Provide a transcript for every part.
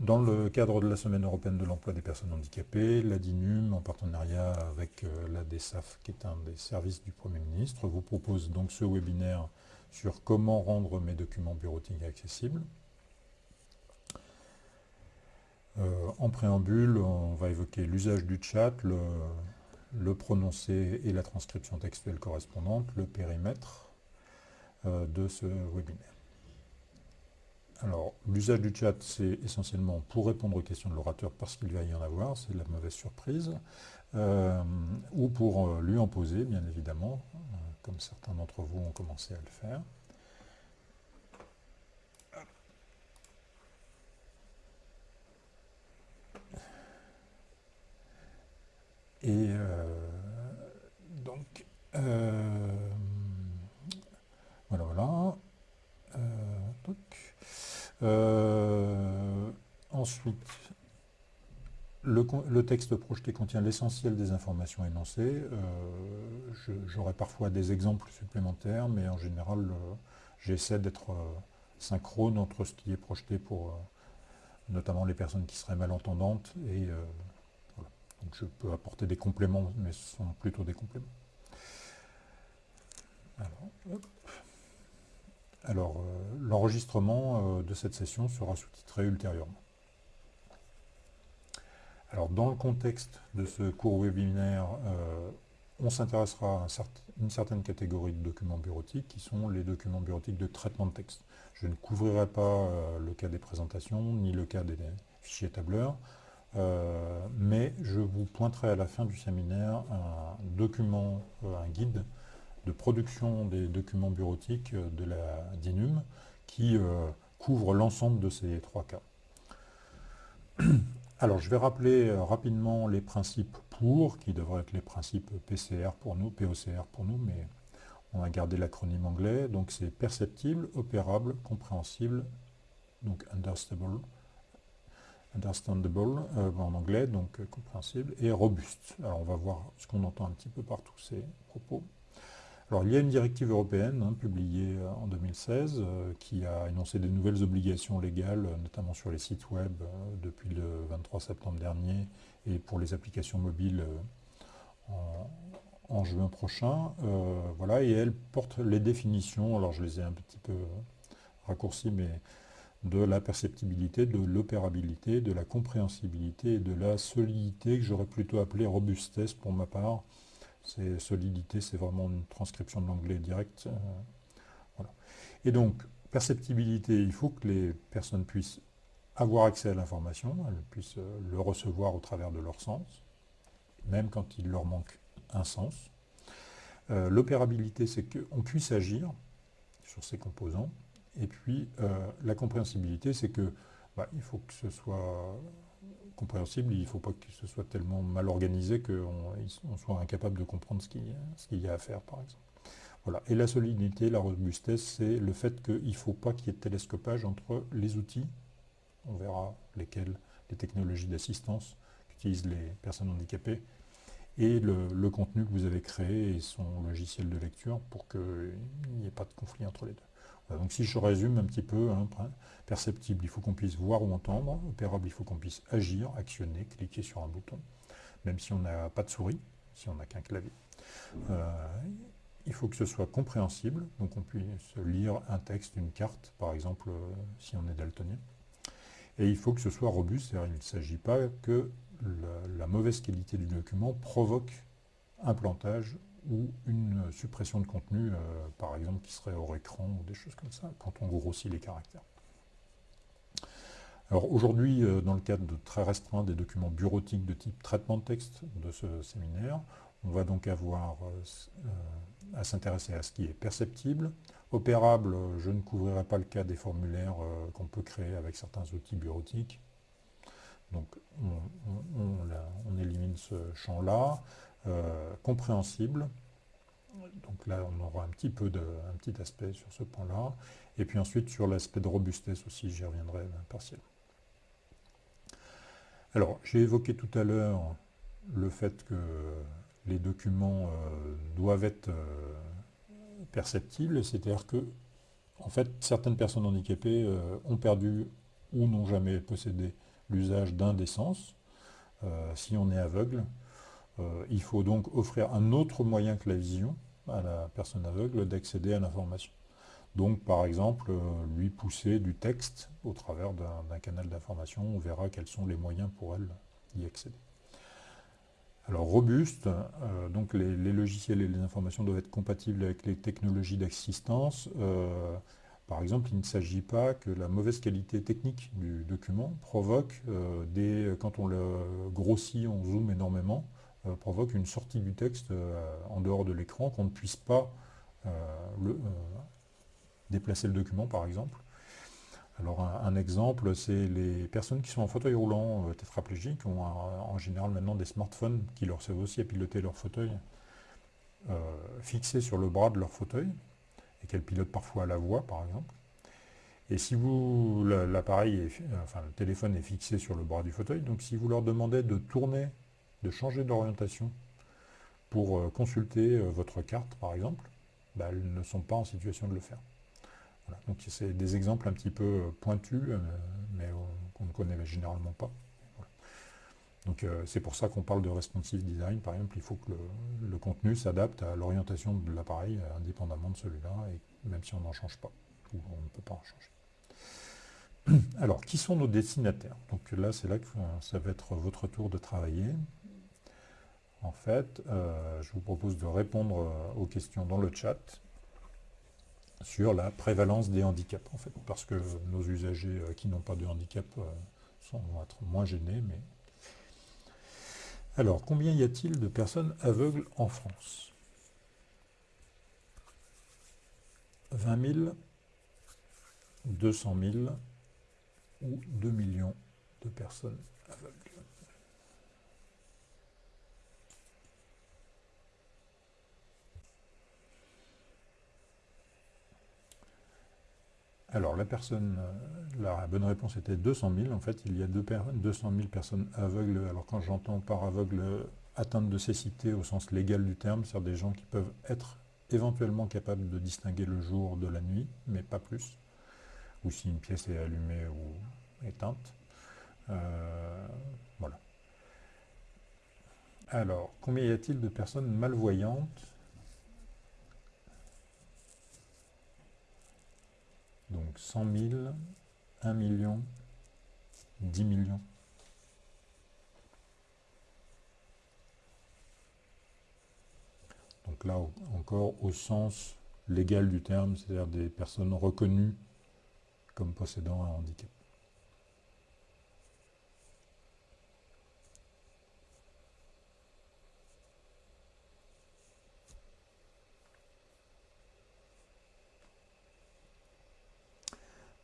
dans le cadre de la Semaine européenne de l'emploi des personnes handicapées, la DINUM, en partenariat avec euh, la DESAF, qui est un des services du Premier ministre, vous propose donc ce webinaire sur comment rendre mes documents bureautiques accessibles. Euh, en préambule, on va évoquer l'usage du chat, le, prononcé et la transcription textuelle correspondante, le périmètre euh, de ce webinaire. Alors, l'usage du chat, c'est essentiellement pour répondre aux questions de l'orateur parce qu'il va y en avoir, c'est la mauvaise surprise, euh, ou pour euh, lui en poser, bien évidemment, euh, comme certains d'entre vous ont commencé à le faire. Et donc, voilà. Euh, ensuite, le, texte projeté contient l'essentiel des informations énoncées. Euh, j'aurai parfois des exemples supplémentaires, mais en général, euh, j'essaie d'être synchrone entre ce qui est projeté pour notamment les personnes qui seraient malentendantes. Et Donc je peux apporter des compléments, mais ce sont plutôt des compléments. Alors, alors, euh, l'enregistrement euh, de cette session sera sous-titré ultérieurement. Alors, dans le contexte de ce cours webinaire, euh, on s'intéressera à une certaine catégorie de documents bureautiques qui sont les documents bureautiques de traitement de texte. Je ne couvrirai pas le cas des présentations, ni le cas des fichiers tableurs, mais je vous pointerai à la fin du séminaire un document, un guide production des documents bureautiques euh, de la DINUM qui euh, couvre l'ensemble de ces trois cas. Alors je vais rappeler euh, rapidement les principes pour, qui devraient être les principes PCR pour nous, POCR pour nous, mais on a gardé l'acronyme anglais, donc c'est perceptible, opérable, compréhensible, donc understandable, understandable en anglais, donc compréhensible, et robuste. Alors on va voir ce qu'on entend un petit peu par tous ces propos. Alors, il y a une directive européenne hein, publiée euh, en 2016 euh, qui a énoncé de nouvelles obligations légales, euh, notamment sur les sites web depuis le 23 septembre dernier et pour les applications mobiles en, juin prochain. voilà, et elle porte les définitions, alors je les ai un petit peu raccourcies, mais de la perceptibilité, de l'opérabilité, de la compréhensibilité et de la solidité que j'aurais plutôt appelé robustesse pour ma part, c'est solidité, c'est vraiment une transcription de l'anglais direct. Euh, Et donc, perceptibilité, il faut que les personnes puissent avoir accès à l'information, elles puissent euh, le recevoir au travers de leur sens, même quand il leur manque un sens. Euh, l'opérabilité, c'est qu'on puisse agir sur ces composants. Et puis, la compréhensibilité, c'est que bah, il faut que ce soit il ne faut pas que ce soit tellement mal organisé qu'on soit incapable de comprendre ce qu'il y a à faire, par exemple. Voilà. Et la solidité, la robustesse, c'est le fait qu'il ne faut pas qu'il y ait de télescopage entre les outils, on verra lesquels, les technologies d'assistance qu'utilisent les personnes handicapées, et le, contenu que vous avez créé et son logiciel de lecture pour qu'il n'y ait pas de conflit entre les deux. Donc si je résume un petit peu, hein, perceptible, il faut qu'on puisse voir ou entendre, opérable, il faut qu'on puisse agir, actionner, cliquer sur un bouton, même si on n'a pas de souris, si on n'a qu'un clavier. Euh, il faut que ce soit compréhensible, donc on puisse lire un texte, une carte, par exemple, euh, si on est daltonien. Et il faut que ce soit robuste, c'est-à-dire il ne s'agit pas que la, mauvaise qualité du document provoque un plantage ou une suppression de contenu, euh, par exemple, qui serait hors écran ou des choses comme ça, quand on grossit les caractères. Alors aujourd'hui, euh, dans le cadre de très restreint des documents bureautiques de type traitement de texte de ce séminaire, on va donc avoir euh, à s'intéresser à ce qui est perceptible. Opérable, je ne couvrirai pas le cas des formulaires qu'on peut créer avec certains outils bureautiques. Donc on élimine ce champ-là. Euh, compréhensible. Donc là, on aura un petit peu de, petit aspect sur ce point-là. Et puis ensuite, sur l'aspect de robustesse aussi, j'y reviendrai partiellement. Alors, j'ai évoqué tout à l'heure le fait que les documents euh, doivent être euh, perceptibles, c'est-à-dire que, en fait, certaines personnes handicapées ont perdu ou n'ont jamais possédé l'usage d'un des sens, si on est aveugle. Il faut donc offrir un autre moyen que la vision à la personne aveugle d'accéder à l'information. Donc, par exemple, lui pousser du texte au travers d'un canal d'information, on verra quels sont les moyens pour elle d'y accéder. Alors robuste, euh, donc les, logiciels et les informations doivent être compatibles avec les technologies d'assistance. Euh, par exemple, il ne s'agit pas que la mauvaise qualité technique du document provoque, euh, des, quand on le grossit, on zoome énormément, provoque une sortie du texte en dehors de l'écran, qu'on ne puisse pas déplacer le document par exemple. Alors un, exemple, c'est les personnes qui sont en fauteuil roulant euh, tétraplégiques ont en général maintenant des smartphones qui leur servent aussi à piloter leur fauteuil euh, fixés sur le bras de leur fauteuil et qu'elles pilotent parfois à la voix par exemple. Et si vous l'appareil, enfin le téléphone est fixé sur le bras du fauteuil, donc si vous leur demandez de tourner, de changer d'orientation pour euh, consulter votre carte par exemple, bah, elles ne sont pas en situation de le faire. Donc c'est des exemples un petit peu euh, pointus, euh, mais qu'on ne connaît généralement pas. Donc euh, c'est pour ça qu'on parle de responsive design, par exemple, il faut que le, contenu s'adapte à l'orientation de l'appareil, indépendamment de celui-là, même si on n'en change pas, ou on ne peut pas en changer. Alors, qui sont nos destinataires? Donc là, c'est là que ça va être votre tour de travailler. En fait, je vous propose de répondre aux questions dans le chat sur la prévalence des handicaps, en fait, parce que nos usagers euh, qui n'ont pas de handicap euh, sont, vont être moins gênés. Mais... Alors, combien y a-t-il de personnes aveugles en France? 20 000, 200 000 ou 2 millions de personnes aveugles Alors la personne, euh, la bonne réponse était 200 000. En fait, il y a 200 000 personnes aveugles. Alors quand j'entends par aveugle atteinte de cécité au sens légal du terme, c'est-à-dire des gens qui peuvent être éventuellement capables de distinguer le jour de la nuit, mais pas plus. Ou si une pièce est allumée ou éteinte. Euh, voilà. Alors, combien y a-t-il de personnes malvoyantes? Donc 100 000, 1 million, 10 millions. Donc là encore au sens légal du terme, c'est-à-dire des personnes reconnues comme possédant un handicap.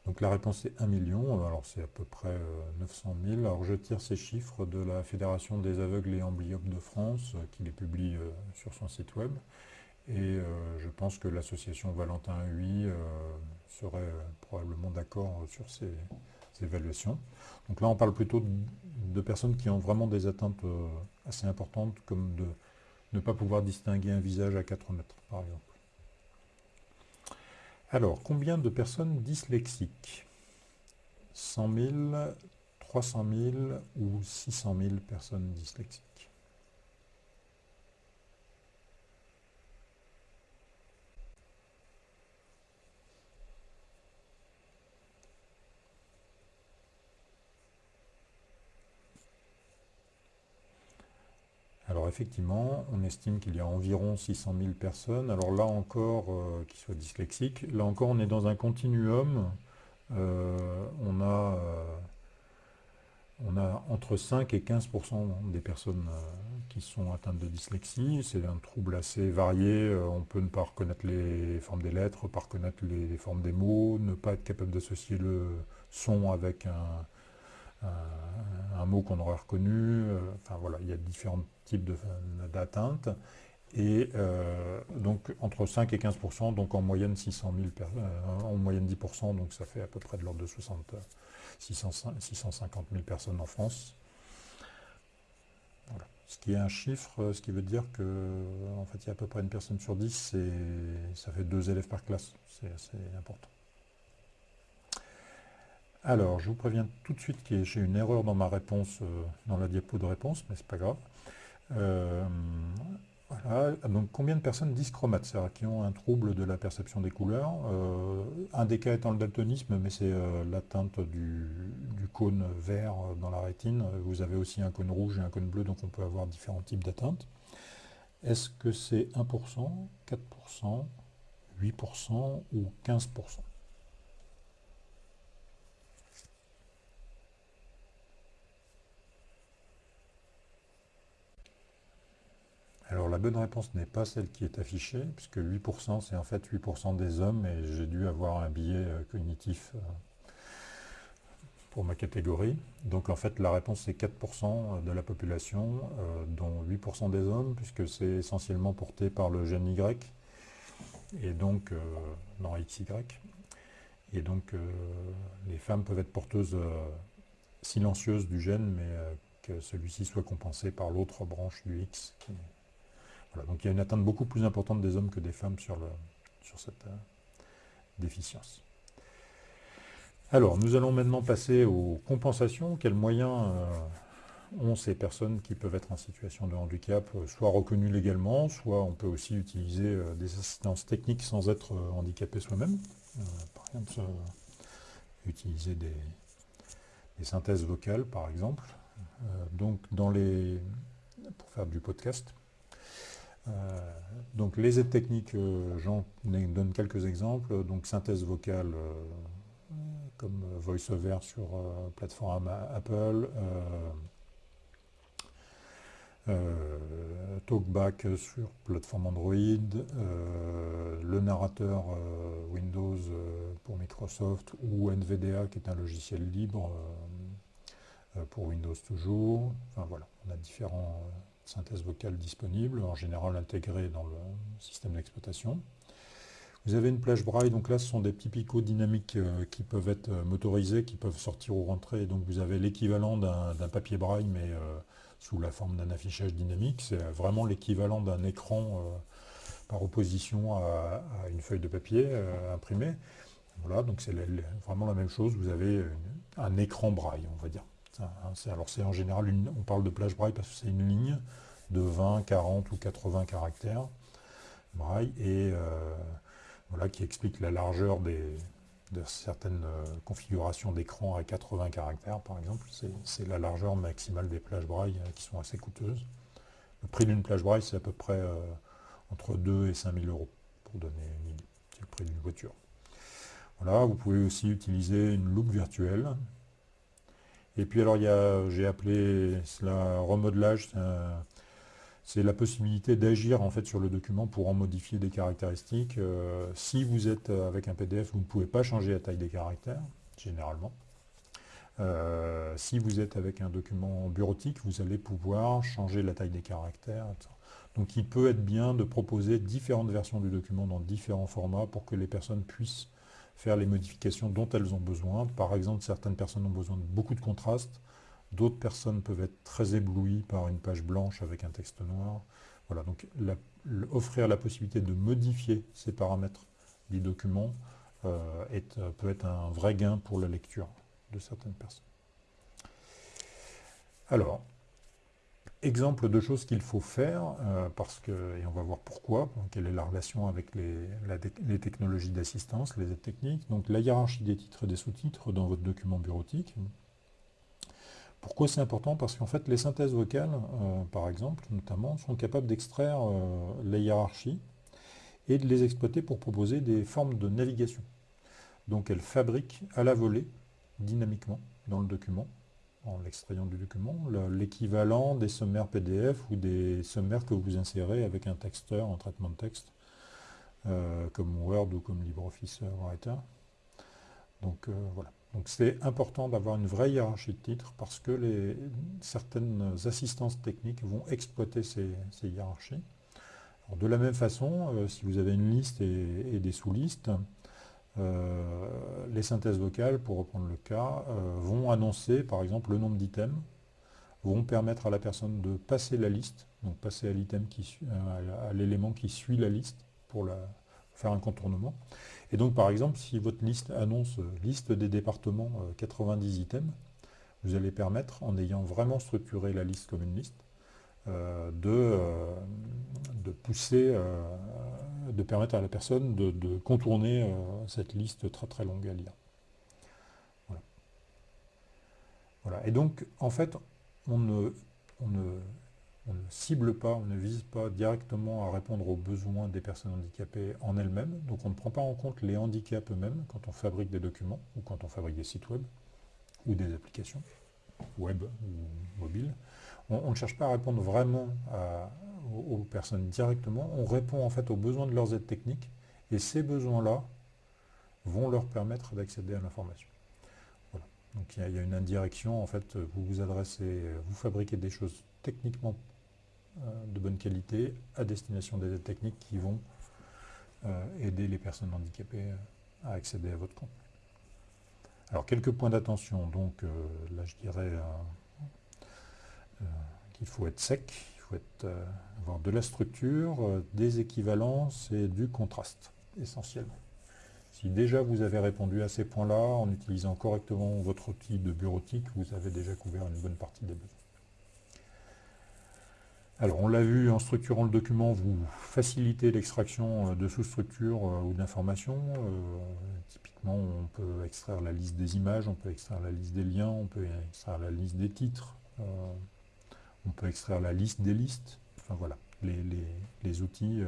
Donc la réponse est 1 million, alors c'est à peu près 900 euh, 000. Alors je tire ces chiffres de la Fédération des aveugles et amblyopes de France, euh, qui les publie euh, sur son site web. Et je pense que l'association Valentin UI serait probablement d'accord sur ces, évaluations. Donc là on parle plutôt de, personnes qui ont vraiment des atteintes assez importantes, comme de ne pas pouvoir distinguer un visage à 4 mètres, par exemple. Alors, combien de personnes dyslexiques? 100 000, 300 000 ou 600 000 personnes dyslexiques Alors effectivement, on estime qu'il y a environ 600 000 personnes. Alors là encore, euh, qui soient dyslexiques, là encore on est dans un continuum. Euh, on, a, euh, on a entre 5 et 15% des personnes qui sont atteintes de dyslexie. C'est un trouble assez varié. on peut ne pas reconnaître les formes des lettres, pas reconnaître les formes des mots, ne pas être capable d'associer le son avec un, un, mot qu'on aurait reconnu. Euh, enfin voilà, il y a différents types d'atteintes. Et euh, donc entre 5 et 15%, donc en moyenne 600 000 euh, en moyenne 10%, donc ça fait à peu près de l'ordre de 60, 650 000 personnes en France. Ce qui est un chiffre, ce qui veut dire que en fait il y a à peu près une personne sur 10, et ça fait deux élèves par classe, c'est assez important. Alors, je vous préviens tout de suite que j'ai une erreur dans ma réponse, dans la diapo de réponse, mais c'est pas grave. Voilà. Donc combien de personnes dyschromates, c'est-à-dire qui ont un trouble de la perception des couleurs euh, Un des cas étant le daltonisme, mais c'est euh, l'atteinte du, cône vert dans la rétine. Vous avez aussi un cône rouge et un cône bleu, donc on peut avoir différents types d'atteintes. Est-ce que c'est 1%, 4%, 8% ou 15% Alors la bonne réponse n'est pas celle qui est affichée, puisque 8% c'est en fait 8% des hommes, et j'ai dû avoir un biais euh, cognitif euh, pour ma catégorie. Donc en fait la réponse c'est 4% de la population, euh, dont 8% des hommes, puisque c'est essentiellement porté par le gène Y, et donc dans XY. Et donc les femmes peuvent être porteuses silencieuses du gène, mais que celui-ci soit compensé par l'autre branche du X, donc il y a une atteinte beaucoup plus importante des hommes que des femmes sur, cette euh, déficience. Alors, nous allons maintenant passer aux compensations. Quels moyens euh, ont ces personnes qui peuvent être en situation de handicap, euh, soit reconnues légalement, soit on peut aussi utiliser des assistances techniques sans être handicapé soi-même? par exemple, utiliser des, synthèses vocales, par exemple. donc, pour faire du podcast. Euh, donc les aides techniques, euh, j'en donne quelques exemples. Donc synthèse vocale euh, comme VoiceOver sur plateforme Apple, TalkBack sur plateforme Android, le narrateur Windows pour Microsoft ou NVDA qui est un logiciel libre pour Windows toujours. Enfin voilà, on a différents synthèse vocale disponible, en général intégrée dans le système d'exploitation. Vous avez une plage braille, donc là ce sont des petits picots dynamiques euh, qui peuvent être euh, motorisés, qui peuvent sortir ou rentrer, donc vous avez l'équivalent d'un papier braille, mais euh, sous la forme d'un affichage dynamique, c'est vraiment l'équivalent d'un écran par opposition à, une feuille de papier imprimée. Voilà, donc c'est vraiment la même chose, vous avez un écran braille, on va dire. Alors c'est en général, on parle de plage braille parce que c'est une ligne de 20, 40 ou 80 caractères braille et euh, voilà, qui explique la largeur de certaines euh, configurations d'écran à 80 caractères par exemple. C'est la largeur maximale des plages braille euh, qui sont assez coûteuses. Le prix d'une plage braille c'est à peu près entre 2 et 5 000 euros pour donner une idée. C'est le prix d'une voiture. Voilà, vous pouvez aussi utiliser une loupe virtuelle et puis alors j'ai appelé cela remodelage, c'est la possibilité d'agir en fait sur le document pour en modifier des caractéristiques. Euh, si vous êtes avec un PDF, vous ne pouvez pas changer la taille des caractères, généralement. Euh, si vous êtes avec un document bureautique, vous allez pouvoir changer la taille des caractères. Donc il peut être bien de proposer différentes versions du document dans différents formats pour que les personnes puissent faire les modifications dont elles ont besoin. Par exemple, certaines personnes ont besoin de beaucoup de contraste, d'autres personnes peuvent être très éblouies par une page blanche avec un texte noir. Voilà, donc offrir la possibilité de modifier ces paramètres du document euh, euh, peut être un vrai gain pour la lecture de certaines personnes. Alors, exemple de choses qu'il faut faire, euh, parce que, et on va voir pourquoi, quelle est la relation avec les, technologies d'assistance, les aides techniques. Donc la hiérarchie des titres et des sous-titres dans votre document bureautique. Pourquoi c'est important? Parce qu'en fait, les synthèses vocales, euh, par exemple, notamment, sont capables d'extraire euh, les hiérarchies et de les exploiter pour proposer des formes de navigation. Donc elles fabriquent à la volée, dynamiquement, dans le document, en l'extrayant du document, l'équivalent des sommaires PDF ou des sommaires que vous insérez avec un texteur en traitement de texte, euh, comme Word ou comme LibreOffice Writer. Donc euh, voilà. Donc c'est important d'avoir une vraie hiérarchie de titres parce que les, certaines assistances techniques vont exploiter ces, hiérarchies. de la même façon, euh, si vous avez une liste et des sous-listes, euh, les synthèses vocales, pour reprendre le cas, euh, vont annoncer par exemple le nombre d'items, vont permettre à la personne de passer la liste, donc passer à l'item qui euh, à l'élément qui suit la liste pour faire un contournement. Et donc par exemple, si votre liste annonce liste des départements 90 items, vous allez permettre, en ayant vraiment structuré la liste comme une liste, de, de, pousser, de permettre à la personne de, contourner cette liste très très longue à lire. Voilà. Et donc, en fait, on ne, on on cible pas, on ne vise pas directement à répondre aux besoins des personnes handicapées en elles-mêmes. Donc on ne prend pas en compte les handicaps eux-mêmes quand on fabrique des documents ou quand on fabrique des sites web ou des applications web ou mobiles. On, ne cherche pas à répondre vraiment aux, personnes directement. On répond en fait aux besoins de leurs aides techniques et ces besoins-là vont leur permettre d'accéder à l'information. Donc il y, a une indirection, en fait, vous vous adressez, vous fabriquez des choses techniquement euh, de bonne qualité à destination des aides techniques qui vont euh, aider les personnes handicapées euh, à accéder à votre compte. Alors quelques points d'attention, donc là je dirais qu'il faut être sec, faut avoir de la structure, des équivalences et du contraste, essentiellement. Si déjà vous avez répondu à ces points-là en utilisant correctement votre outil de bureautique, vous avez déjà couvert une bonne partie des besoins. Alors on l'a vu en structurant le document, vous facilitez l'extraction euh, de sous-structures euh, ou d'informations. Euh, typiquement on peut extraire la liste des images, on peut extraire la liste des liens, on peut extraire la liste des titres, on peut extraire la liste des listes. Enfin voilà, les, outils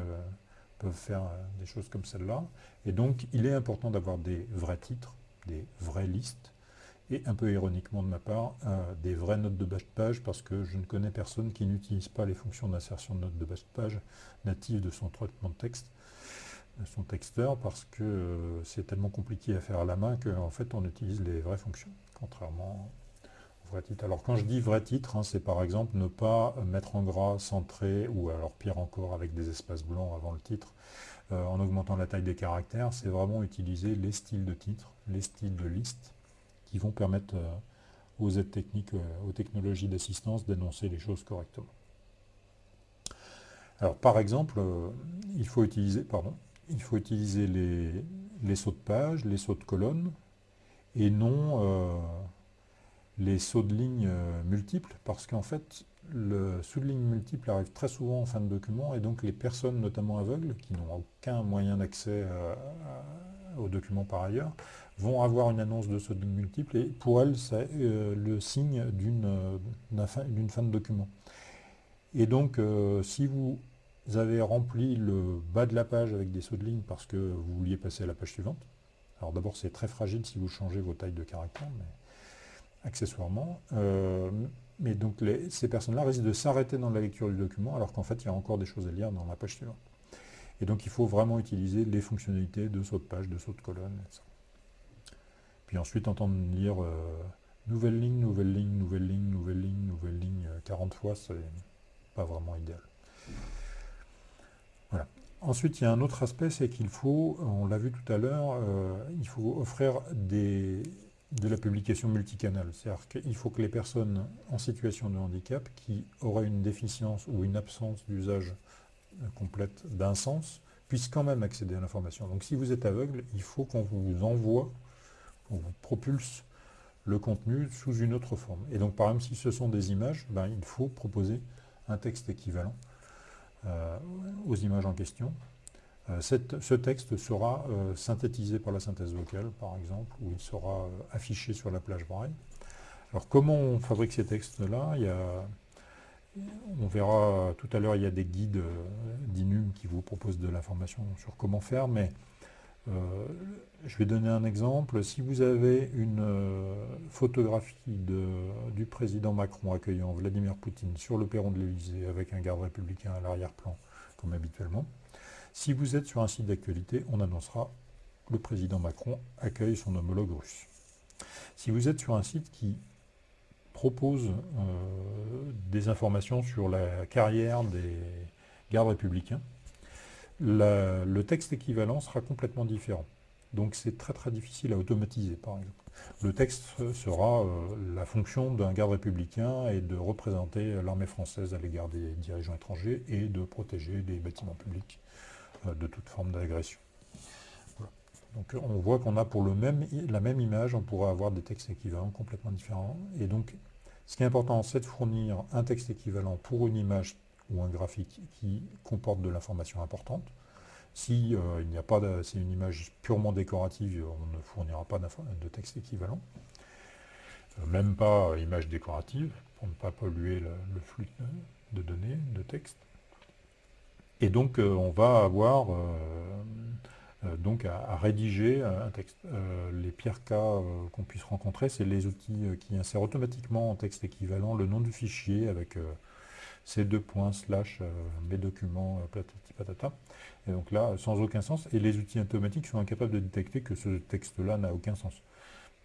peuvent faire des choses comme celle-là. Et donc il est important d'avoir des vrais titres, des vraies listes, et un peu ironiquement de ma part, euh, des vraies notes de bas de page parce que je ne connais personne qui n'utilise pas les fonctions d'insertion de notes de bas de page natives de son traitement de texte, de son texteur, parce que euh, c'est tellement compliqué à faire à la main qu'en fait on utilise les vraies fonctions, contrairement Alors quand je dis vrai titre, hein, c'est par exemple ne pas mettre en gras, centré, ou alors pire encore avec des espaces blancs avant le titre, euh, en augmentant la taille des caractères, c'est vraiment utiliser les styles de titre, les styles de liste, qui vont permettre euh, aux aides techniques, euh, aux technologies d'assistance d'énoncer les choses correctement. Alors par exemple, il faut utiliser, pardon, il faut utiliser les, sauts de page, les sauts de colonne, et non les sauts de ligne multiples, parce qu'en fait, le saut de ligne multiple arrive très souvent en fin de document, et donc les personnes, notamment aveugles, qui n'ont aucun moyen d'accès aux documents par ailleurs, vont avoir une annonce de ce multiple et pour elles, c'est euh, le signe euh, d'une fin, de document. Et donc, euh, si vous avez rempli le bas de la page avec des sauts de ligne parce que vous vouliez passer à la page suivante, alors d'abord c'est très fragile si vous changez vos tailles de caractères, mais accessoirement, mais donc ces personnes-là risquent de s'arrêter dans la lecture du document alors qu'en fait il y a encore des choses à lire dans la page suivante. Et donc il faut vraiment utiliser les fonctionnalités de saut de page, de saut de colonne, etc. Puis ensuite entendre lire euh, nouvelle ligne, nouvelle ligne, nouvelle ligne, nouvelle ligne, nouvelle ligne 40 euh, fois, c'est pas vraiment idéal. Voilà. Ensuite, il y a un autre aspect, c'est qu'il faut, on l'a vu tout à l'heure, euh, il faut offrir des, de la publication multicanale. C'est-à-dire qu'il faut que les personnes en situation de handicap qui auraient une déficience ou une absence d'usage complète d'un sens puissent quand même accéder à l'information. Donc si vous êtes aveugle, il faut qu'on vous envoie on vous propulse le contenu sous une autre forme. Et donc par exemple si ce sont des images, ben, il faut proposer un texte équivalent euh, aux images en question. Euh, ce texte sera euh, synthétisé par la synthèse vocale par exemple, ou il sera affiché sur la plage braille. Alors comment on fabrique ces textes-là? On verra tout à l'heure, il y a des guides d'INUM qui vous proposent de l'information sur comment faire, mais euh, je vais donner un exemple. Si vous avez une euh, photographie du président Macron accueillant Vladimir Poutine sur le perron de l'Elysée avec un garde républicain à l'arrière-plan, comme habituellement, si vous êtes sur un site d'actualité, on annoncera le président Macron accueille son homologue russe. Si vous êtes sur un site qui propose euh, des informations sur la carrière des gardes républicains, le texte équivalent sera complètement différent. Donc c'est très très difficile à automatiser par exemple. Le texte sera euh, la fonction d'un garde républicain et de représenter l'armée française à l'égard des dirigeants étrangers et de protéger les bâtiments publics de toute forme d'agression. Donc on voit qu'on a pour le même, la même image, on pourra avoir des textes équivalents complètement différents. Et donc, ce qui est important, c'est de fournir un texte équivalent pour une image ou un graphique qui comporte de l'information importante. Si euh, il n'y a pas, c'est une image purement décorative, on ne fournira pas de texte équivalent. Euh, même pas image décorative, pour ne pas polluer le, flux de données, de texte. Et donc euh, on va avoir donc à, rédiger un texte. les pires cas qu'on puisse rencontrer, c'est les outils qui insèrent automatiquement en texte équivalent le nom du fichier avec ces deux points slash mes documents patati. Et donc là, sans aucun sens. Et les outils automatiques sont incapables de détecter que ce texte-là n'a aucun sens.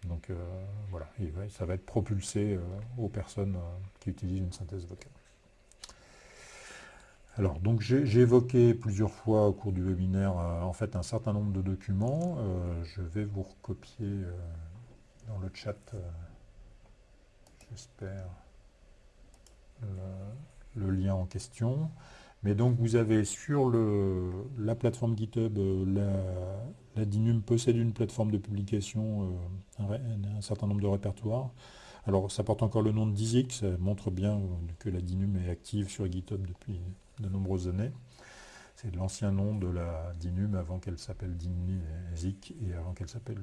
Donc euh, voilà, ça va être propulsé euh, aux personnes euh, qui utilisent une synthèse vocale. Alors, donc j'ai évoqué plusieurs fois au cours du webinaire en fait un certain nombre de documents. je vais vous recopier dans le chat, j'espère, le, lien en question. Mais donc vous avez sur la plateforme GitHub, euh, la, DINUM possède une plateforme de publication, euh, un, certain nombre de répertoires. Alors ça porte encore le nom de Dizik, ça montre bien que la DINUM est active sur GitHub depuis de nombreuses années. C'est l'ancien nom de la DINUM avant qu'elle s'appelle Dizik et avant qu'elle s'appelle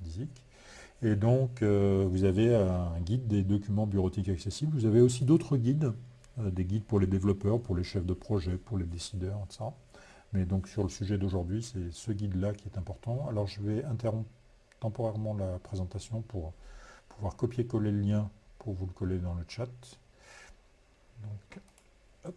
Dizik. Et donc euh, vous avez un guide des documents bureautiques accessibles. Vous avez aussi d'autres guides euh, des guides pour les développeurs, pour les chefs de projet, pour les décideurs, etc. Mais donc sur le sujet d'aujourd'hui, c'est ce guide-là qui est important. Alors je vais interrompre temporairement la présentation pour pouvoir copier-coller le lien pour vous le coller dans le chat hop.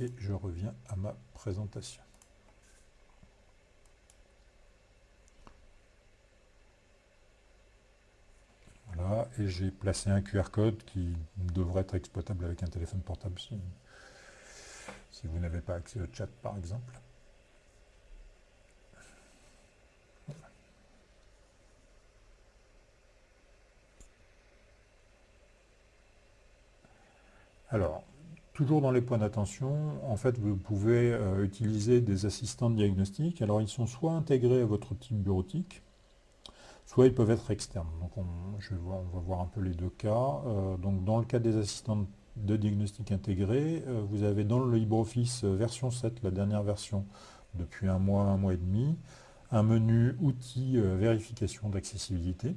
Et je reviens à ma présentation. Voilà, et j'ai placé un QR code qui devrait être exploitable avec un téléphone portable si, si vous n'avez pas accès au chat par exemple. Alors, Toujours dans les points d'attention, en fait, vous pouvez euh, utiliser des assistants de diagnostic. Alors, ils sont soit intégrés à votre team bureautique, soit ils peuvent être externes. On va voir un peu les deux cas. Euh, donc, dans le cas des assistants de diagnostic intégrés, euh, vous avez dans le LibreOffice version 7, la dernière version, depuis un mois, un mois et demi, un menu outils vérification d'accessibilité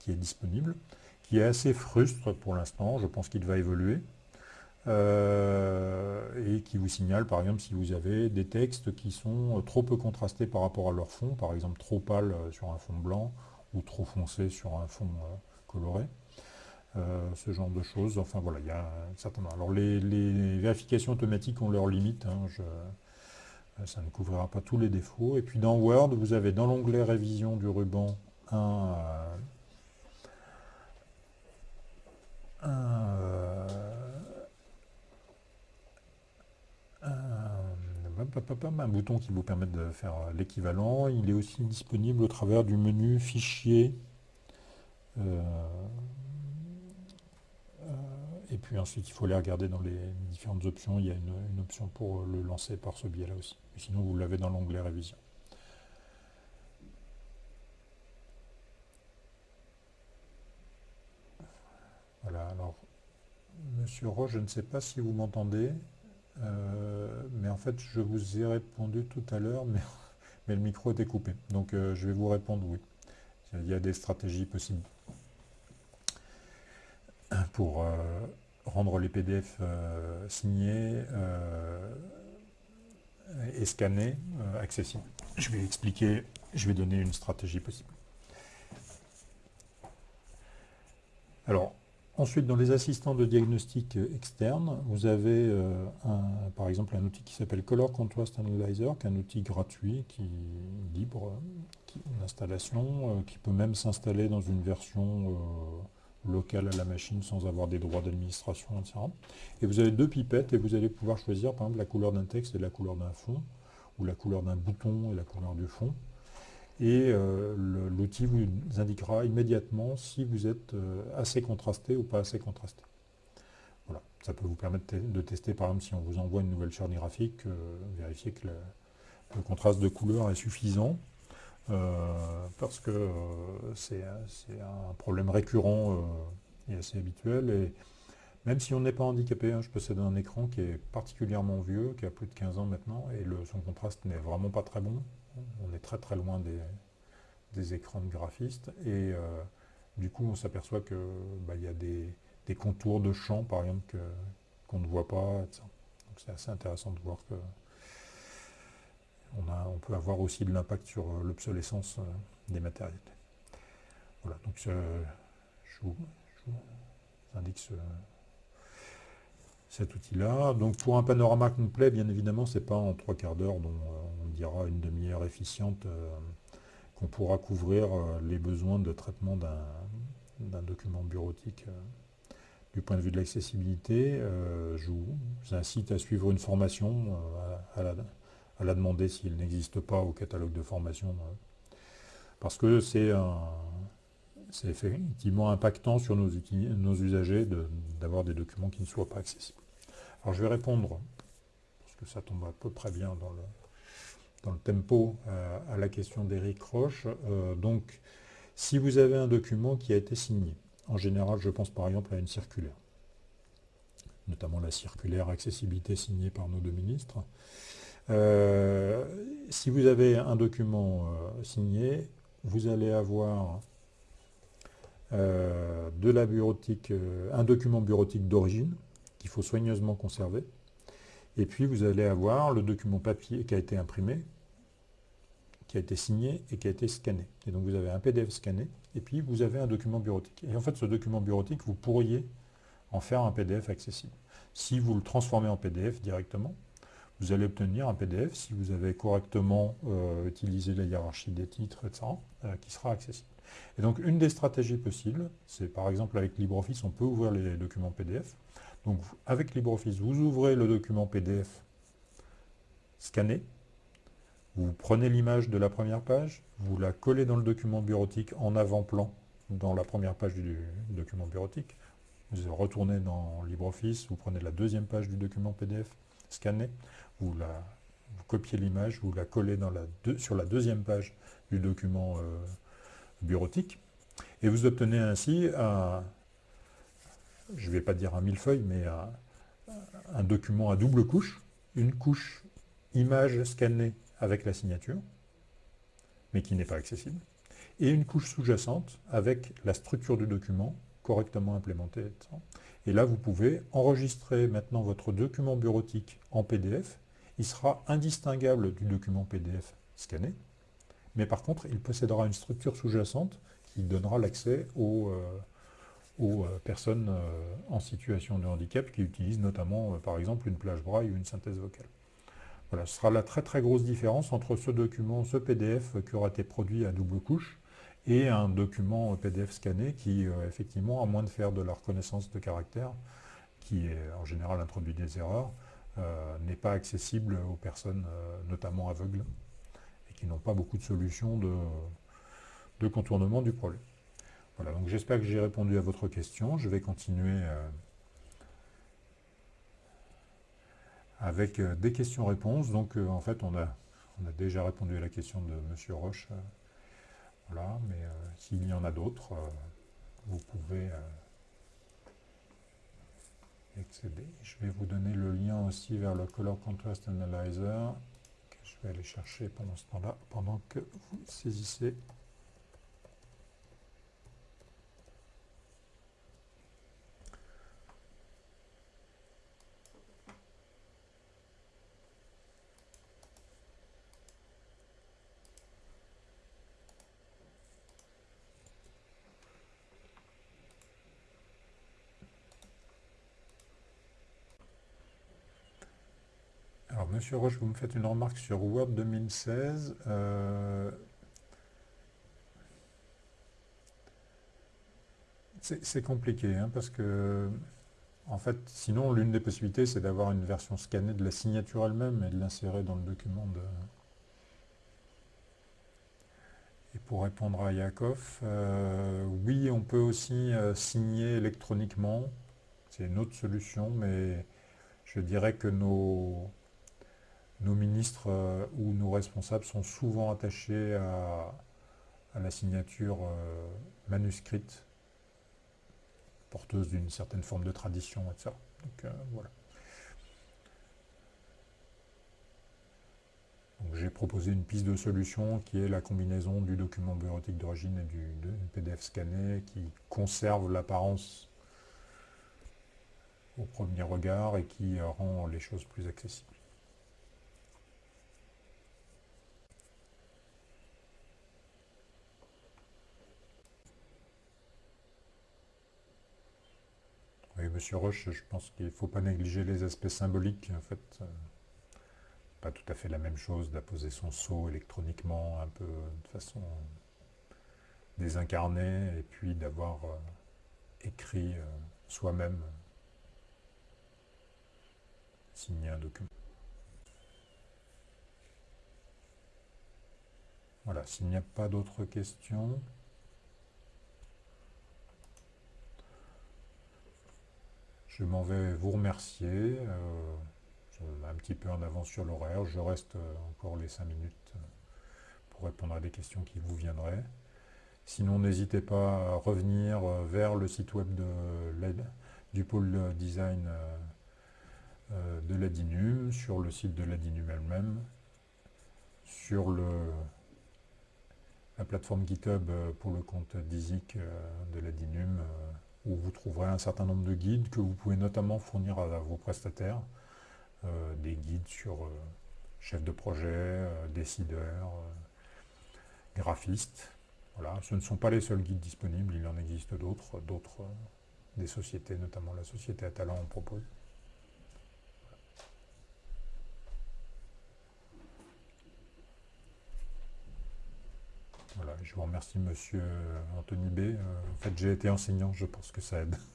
qui est disponible, qui est assez frustre pour l'instant. Je pense qu'il va évoluer. Euh, et qui vous signale par exemple si vous avez des textes qui sont trop peu contrastés par rapport à leur fond, par exemple trop pâle euh, sur un fond blanc ou trop foncé sur un fond euh, coloré. ce genre de choses. Enfin voilà, il y a un certain Alors les, vérifications automatiques ont leurs limites. Hein, ça ne couvrira pas tous les défauts. Et puis dans Word, vous avez dans l'onglet révision du ruban un un bouton qui vous permet de faire l'équivalent. Il est aussi disponible au travers du menu fichier. Euh, euh, et puis ensuite, il faut aller regarder dans les différentes options. Il y a une, option pour le lancer par ce biais-là aussi. sinon, vous l'avez dans l'onglet révision. Voilà, alors, Monsieur Roche, je ne sais pas si vous m'entendez. Euh, mais en fait, je vous ai répondu tout à l'heure, mais, le micro était coupé. Donc euh, je vais vous répondre oui. Il y a des stratégies possibles pour euh, rendre les PDF signés et scannés accessibles. Je vais expliquer, je vais donner une stratégie possible. Alors, Ensuite, dans les assistants de diagnostic externes, vous avez euh, par exemple un outil qui s'appelle Color Contrast Analyzer, qui est un outil gratuit, qui est libre d'installation, euh, qui peut même s'installer dans une version euh, locale à la machine sans avoir des droits d'administration, etc. Et vous avez deux pipettes et vous allez pouvoir choisir par exemple la couleur d'un texte et la couleur d'un fond, ou la couleur d'un bouton et la couleur du fond. Et l'outil vous indiquera immédiatement si vous êtes assez contrasté ou pas assez contrasté. Voilà. Ça peut vous permettre de tester, par exemple, si on vous envoie une nouvelle charge graphique, vérifier que le contraste de couleur est suffisant. Euh, parce que euh, c'est un problème récurrent euh, et assez habituel. Et même si on n'est pas handicapé, hein, je possède un écran qui est particulièrement vieux, qui a plus de 15 ans maintenant, et son contraste n'est vraiment pas très bon. On est très très loin des, écrans de graphistes. Et du coup, on s'aperçoit qu'il bah, y a des, contours de champ, par exemple, qu'on ne voit pas. Donc c'est assez intéressant de voir que on, peut avoir aussi de l'impact sur euh, l'obsolescence euh, des matériels. Voilà, donc je, vous, indique cet outil-là. Donc pour un panorama complet, bien évidemment, ce n'est pas en trois quarts d'heure dont euh, on dira une demi-heure efficiente qu'on pourra couvrir les besoins de traitement d'un document bureautique du point de vue de l'accessibilité. je vous incite à suivre une formation à, la, demander s'il n'existe pas au catalogue de formation. Euh, parce que c'est effectivement impactant sur nos, usagers d'avoir des documents qui ne soient pas accessibles. Alors je vais répondre, parce que ça tombe à peu près bien dans le, tempo, euh, à la question d'Éric Roche. Euh, donc, si vous avez un document qui a été signé, en général, je pense par exemple à une circulaire, notamment la circulaire accessibilité signée par nos deux ministres, euh, si vous avez un document signé, vous allez avoir euh, de la bureautique, un document bureautique d'origine qu'il faut soigneusement conserver. Et puis vous allez avoir le document papier qui a été imprimé, qui a été signé et qui a été scanné. Et donc vous avez un PDF scanné, et puis vous avez un document bureautique. Et en fait, ce document bureautique, vous pourriez en faire un PDF accessible. Si vous le transformez en PDF directement, vous allez obtenir un PDF si vous avez correctement euh, utilisé la hiérarchie des titres, etc., euh, qui sera accessible. Et donc une des stratégies possibles, c'est par exemple avec LibreOffice, on peut ouvrir les documents PDF. Donc avec LibreOffice, vous ouvrez le document PDF scanné, vous prenez l'image de la première page, vous la collez dans le document bureautique en avant-plan dans la première page du document bureautique, vous retournez dans LibreOffice, vous prenez la deuxième page du document PDF scanné, vous, la, copiez l'image, vous la collez sur la deuxième page du document euh, bureautique, et vous obtenez ainsi un, je ne vais pas dire un millefeuille, mais un, document à double couche, une couche image scannée avec la signature, mais qui n'est pas accessible, et une couche sous-jacente avec la structure du document correctement implémentée. Et là, vous pouvez enregistrer maintenant votre document bureautique en PDF il sera indistinguable du document PDF scanné, mais par contre, il possédera une structure sous-jacente qui donnera l'accès aux, euh, euh, personnes euh, en situation de handicap qui utilisent notamment, par exemple, une plage braille ou une synthèse vocale. Voilà, ce sera la très très grosse différence entre ce document, ce PDF qui aura été produit à double couche, et un document PDF scanné qui, effectivement, à moins de faire de la reconnaissance de caractère, qui en général introduit des erreurs, n'est pas accessible aux personnes notamment aveugles qui n'ont pas beaucoup de solutions de, contournement du problème. Voilà, donc j'espère que j'ai répondu à votre question. Je vais continuer euh, avec des questions-réponses. Donc en fait, on a, déjà répondu à la question de M. Roche. voilà, mais s'il y en a d'autres, vous pouvez je vais vous donner le lien aussi vers le Color Contrast Analyzer je vais aller chercher pendant ce temps-là, pendant que vous saisissez Monsieur Roche, vous me faites une remarque sur Word 2016. Euh, c'est compliqué, hein, parce que en fait, sinon, l'une des possibilités, c'est d'avoir une version scannée de la signature elle-même et de l'insérer dans le document. Et pour répondre à Yakov, euh, oui, on peut aussi euh, signer électroniquement. C'est une autre solution, mais je dirais que nos, nos ministres euh, ou nos responsables sont souvent attachés à, la signature manuscrite porteuse d'une certaine forme de tradition, etc. Donc euh, voilà. j'ai proposé une piste de solution qui est la combinaison du document bureautique d'origine et du, PDF scanné qui conserve l'apparence au premier regard et qui rend les choses plus accessibles. Monsieur Roche, je pense qu'il ne faut pas négliger les aspects symboliques. En fait, euh, pas tout à fait la même chose d'apposer son sceau électroniquement, un peu de façon désincarnée, et puis d'avoir euh, écrit euh, soi-même, signé un document. Voilà, s'il n'y a pas d'autres questions... Je m'en vais vous remercier. Euh, un petit peu en avance sur l'horaire. Je reste euh, encore les 5 minutes euh, pour répondre à des questions qui vous viendraient. Sinon, n'hésitez pas à revenir vers le site web de du pôle design de l'ADINUM, sur le site de l'ADINUM elle-même, sur le, la plateforme GitHub pour le compte DISIC de l'ADINUM où vous trouverez un certain nombre de guides que vous pouvez notamment fournir à, vos prestataires. Euh, des guides sur euh, chef de projet, euh, décideurs, graphistes. Voilà. Ce ne sont pas les seuls guides disponibles, il en existe d'autres, d'autres des sociétés, notamment la société Atalan en propose. Voilà, je vous remercie Monsieur Anthony B. Euh, en fait, j'ai été enseignant, je pense que ça aide.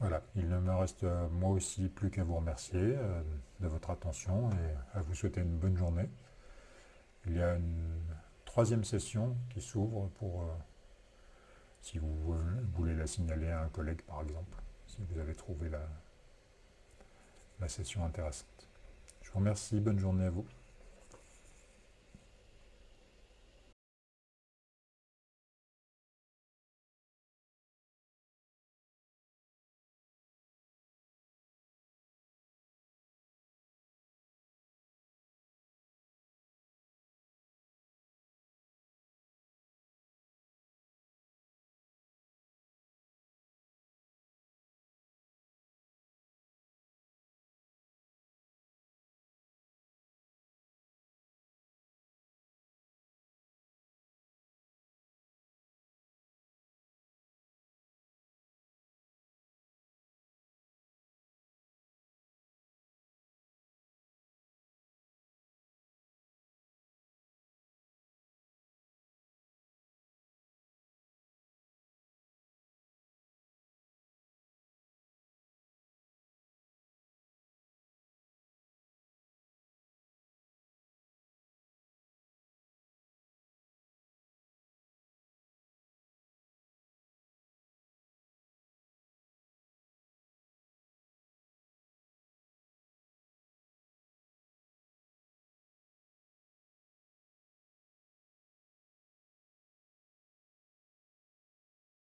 Voilà, il ne me reste euh, moi aussi plus qu'à vous remercier euh, de votre attention et à vous souhaiter une bonne journée. Il y a une troisième session qui s'ouvre pour, euh, si vous voulez la signaler à un collègue par exemple, si vous avez trouvé la, la session intéressante. Je vous remercie, bonne journée à vous.